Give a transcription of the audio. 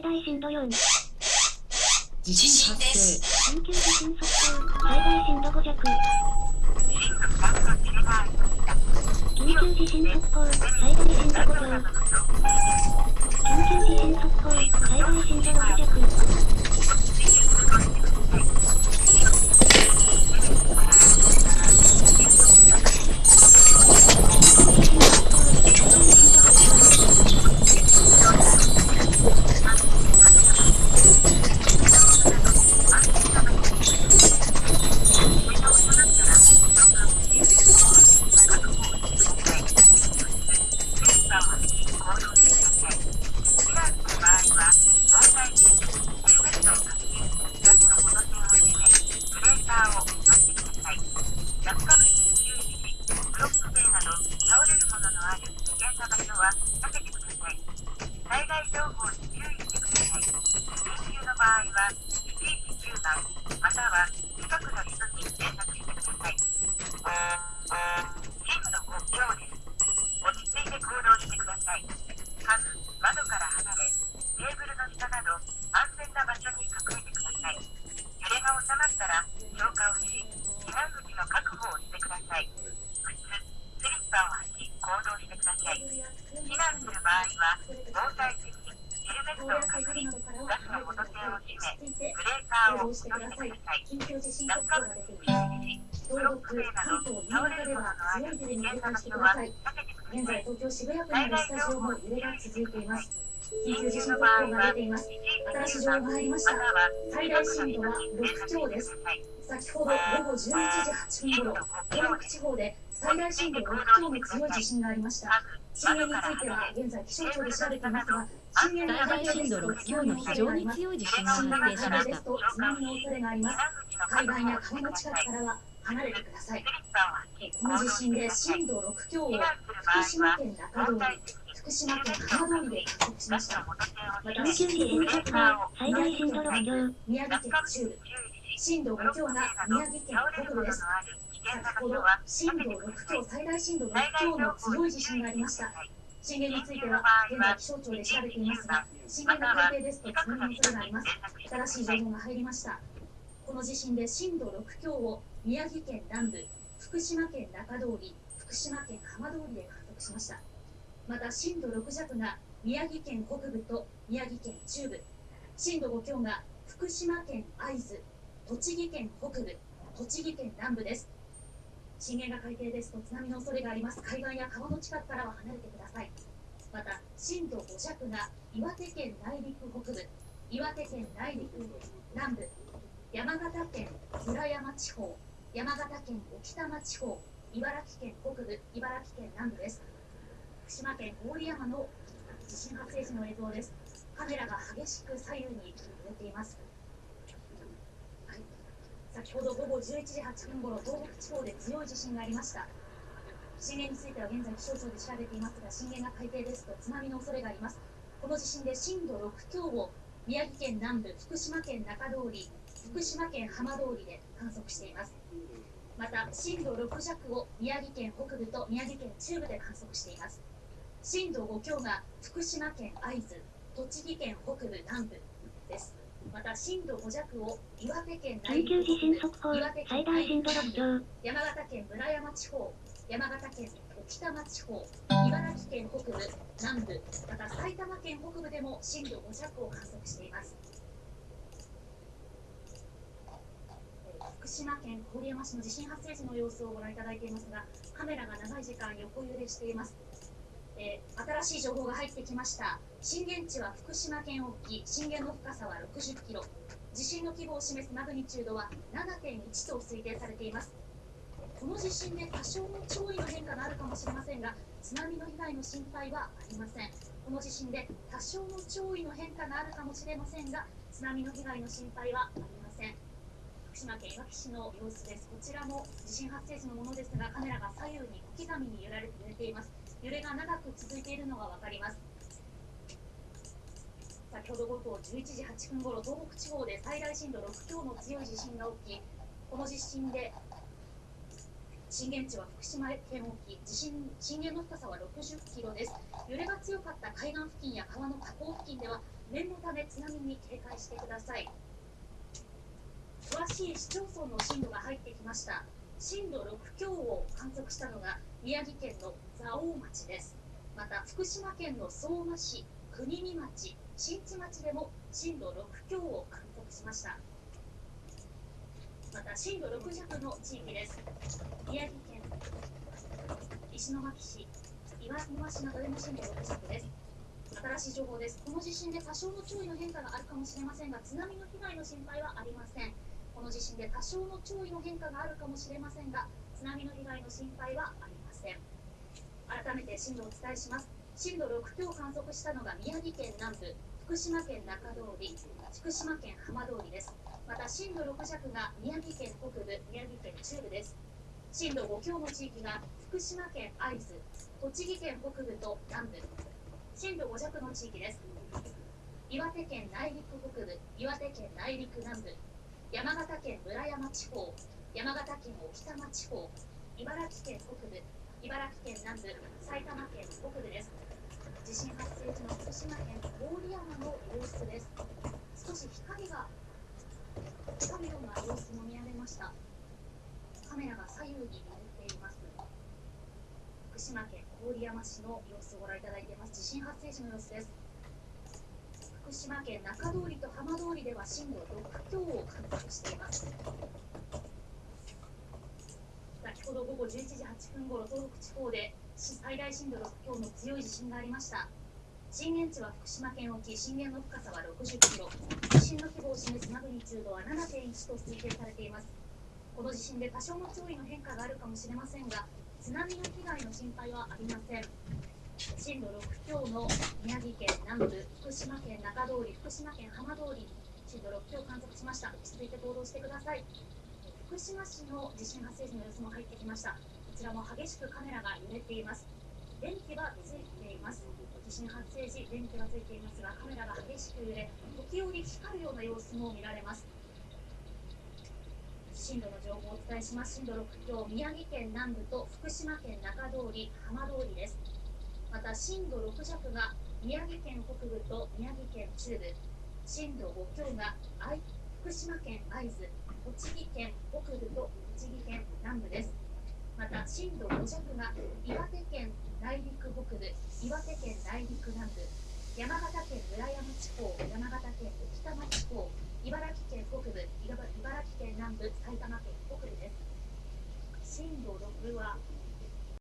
最大震度4。地震発生緊急地震速報、最大震度5弱。緊急地震速報、最大震度5強。緊急地震速報、最大震度6弱。倒れるもののある危険な場所は避けてください災害情報に注意してください。緊急の場合は、119番、または近くの人に連絡してください。避難する場合は、防災席、ヘルメットをかぶり、ガスの元栓を閉め、ブレーカーを閉めてください。落下物に注意し。ブロック塀など倒れるもののある危険な場所は避けてくだ、さい。災害情報に注意してください。緊急地震速報が出ています。新しい情報が入りました。最大震度は6強です。先ほど午後11時8分頃、東北地方で最大震度6強の強い地震がありました。震源については現在気象庁で調べていますが、震源最大震度6強の非常に強い地震が発生しましたですと津波の恐れがあります。海岸や川の近くからは離れてください。この地震で震度6強を福島県中通り、福島県浜通りで観測しました。また緊急地震速報、最大震度6強。宮城県中部、震度5強が宮城県北部です。先ほど震度6強、最大震度6強の強い地震がありました。震源については現在気象庁で調べていますが、震源が海底ですと津波の恐れがあります。新しい情報が入りました。この地震で震度6強を宮城県南部、福島県中通り、福島県浜通りで観測しました。また震度6弱が宮城県北部と宮城県中部、震度5強が福島県会津、栃木県北部、栃木県南部です。震源が海底ですと津波の恐れがあります。海岸や川の近くからは離れてください。また震度5弱が岩手県内陸北部、岩手県内陸南部、山形県村山地方、山形県置賜地方、茨城県北部、茨城県南部です。福島県郡山の地震発生時の映像です。カメラが激しく左右に揺れています。はい、先ほど午後11時8分ごろ、東北地方で強い地震がありました。震源については現在気象庁で調べていますが、震源が海底ですと津波の恐れがあります。この地震で震度6強を宮城県南部、福島県中通り、福島県浜通りで観測しています。また震度6弱を宮城県北部と宮城県中部で観測しています。震度5強が福島県会津、栃木県北部南部です。また震度5弱を岩手県内緊急地震陸速報岩手、最県大震度6強。山形県村山地方、山形県置賜地方、茨城県北部、南部、また埼玉県北部でも震度5弱を観測しています。えー福島県郡山市の地震発生時の様子をご覧いただいていますが、カメラが長い時間横揺れしています。えー新しい情報が入ってきました。震源地は福島県沖、震源の深さは60キロ。地震の規模を示すマグニチュードは7.1と推定されています。この地震で多少の潮位の変化があるかもしれませんが、津波の被害の心配はありません。この地震で多少の潮位の変化があるかもしれませんが、津波の被害の心配はありません。福島県いわき市の様子です。こちらも地震発生時のものですが、カメラが左右に小刻みに揺られ揺れています。揺れが長く続いているのがわかります。先ほど午後11時8分ごろ、東北地方で最大震度6強の強い地震が起き、この地震で震源地は福島県沖地震震源の深さは60キロです。揺れが強かった海岸付近や川の河口付近では念のため津波に警戒してください。詳しい市町村の震度が入ってきました。震度6強を観測したのが宮城県の蔵王町です。また福島県の相馬市国見町新地町でも震度6強を観測しました。また震度6弱の地域です。宮城県石巻市岩沼市などでも震度6弱です。新しい情報です。この地震で多少の潮位の変化があるかもしれませんが津波の被害の心配はありません。この地震で多少の潮位の変化があるかもしれませんが津波の被害の心配はありません。改めて震度をお伝えします。震度6強を観測したのが宮城県南部福島県中通り福島県浜通りです。また震度6弱が宮城県北部宮城県中部です。震度5強の地域が福島県会津栃木県北部と南部。震度5弱の地域です。岩手県内陸北部岩手県内陸南部。山形県村山地方山形県置賜地方茨城県北部。茨城県南部埼玉県北部です。地震発生時の福島県郡山の様子です。少し光が光るような様子も見られました。カメラが左右に揺れています。福島県郡山市の様子をご覧いただいています。地震発生時の様子です。福島県中通りと浜通りでは震度6強を観測しています。ほど午後11時8分ごろ東北地方で最大震度6強の強い地震がありました。震源地は福島県沖震源の深さは60キロ。地震の規模を示すマグニチュードは7.1と推定されています。この地震で多少の潮位の変化があるかもしれませんが津波の被害の心配はありません。震度6強の宮城県南部福島県中通り福島県浜通り震度6強を観測しました。落ち着いて行動してください。福島市の地震発生時の様子も入ってきました。こちらも激しくカメラが揺れています。電気はついています。地震発生時電気はついていますがカメラが激しく揺れ時折光るような様子も見られます。震度の情報をお伝えします。震度6強宮城県南部と福島県中通り浜通りです。また震度6弱が宮城県北部と宮城県中部。震度5強が愛福島県会津。栃木県北部と栃木県南部です。また震度5弱が岩手県内陸北部岩手県内陸南部山形県村山地方山形県置賜地方茨城県北部茨城県南部埼玉県北部です。震度6は